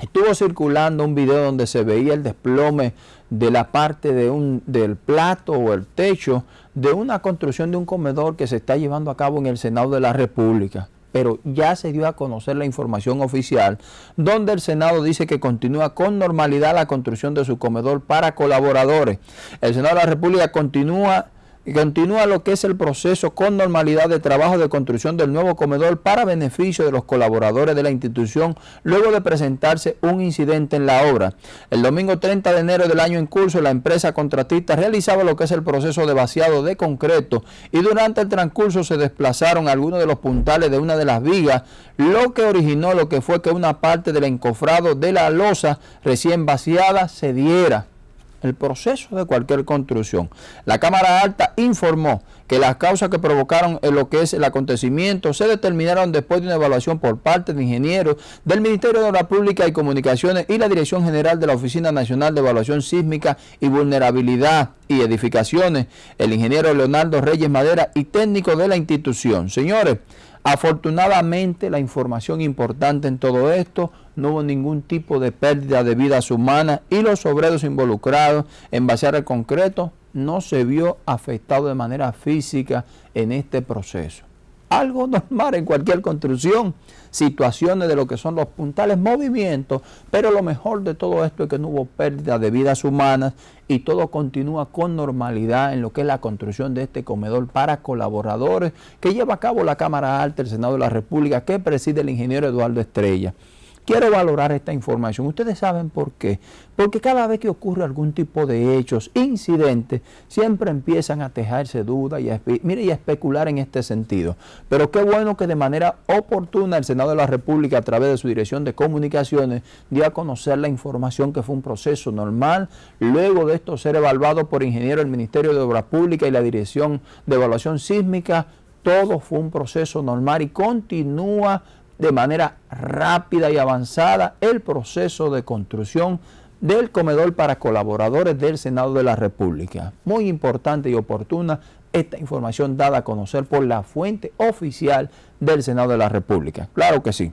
Estuvo circulando un video donde se veía el desplome de la parte de un, del plato o el techo de una construcción de un comedor que se está llevando a cabo en el Senado de la República. Pero ya se dio a conocer la información oficial donde el Senado dice que continúa con normalidad la construcción de su comedor para colaboradores. El Senado de la República continúa y continúa lo que es el proceso con normalidad de trabajo de construcción del nuevo comedor para beneficio de los colaboradores de la institución luego de presentarse un incidente en la obra. El domingo 30 de enero del año en curso, la empresa contratista realizaba lo que es el proceso de vaciado de concreto y durante el transcurso se desplazaron algunos de los puntales de una de las vigas, lo que originó lo que fue que una parte del encofrado de la losa recién vaciada se diera el proceso de cualquier construcción. La Cámara Alta informó que las causas que provocaron lo que es el acontecimiento se determinaron después de una evaluación por parte de ingenieros del Ministerio de la Pública y Comunicaciones y la Dirección General de la Oficina Nacional de Evaluación Sísmica y Vulnerabilidad y Edificaciones, el ingeniero Leonardo Reyes Madera y técnico de la institución. Señores, Afortunadamente la información importante en todo esto, no hubo ningún tipo de pérdida de vidas humanas y los obreros involucrados en vaciar el concreto no se vio afectado de manera física en este proceso algo normal en cualquier construcción, situaciones de lo que son los puntales, movimientos, pero lo mejor de todo esto es que no hubo pérdida de vidas humanas y todo continúa con normalidad en lo que es la construcción de este comedor para colaboradores que lleva a cabo la Cámara Alta del Senado de la República que preside el ingeniero Eduardo Estrella. Quiero valorar esta información. Ustedes saben por qué. Porque cada vez que ocurre algún tipo de hechos, incidentes, siempre empiezan a tejarse dudas y a, y a especular en este sentido. Pero qué bueno que de manera oportuna el Senado de la República, a través de su Dirección de Comunicaciones, dio a conocer la información que fue un proceso normal. Luego de esto ser evaluado por ingenieros del Ministerio de Obras Públicas y la Dirección de Evaluación Sísmica, todo fue un proceso normal y continúa de manera rápida y avanzada el proceso de construcción del comedor para colaboradores del Senado de la República. Muy importante y oportuna esta información dada a conocer por la fuente oficial del Senado de la República. Claro que sí.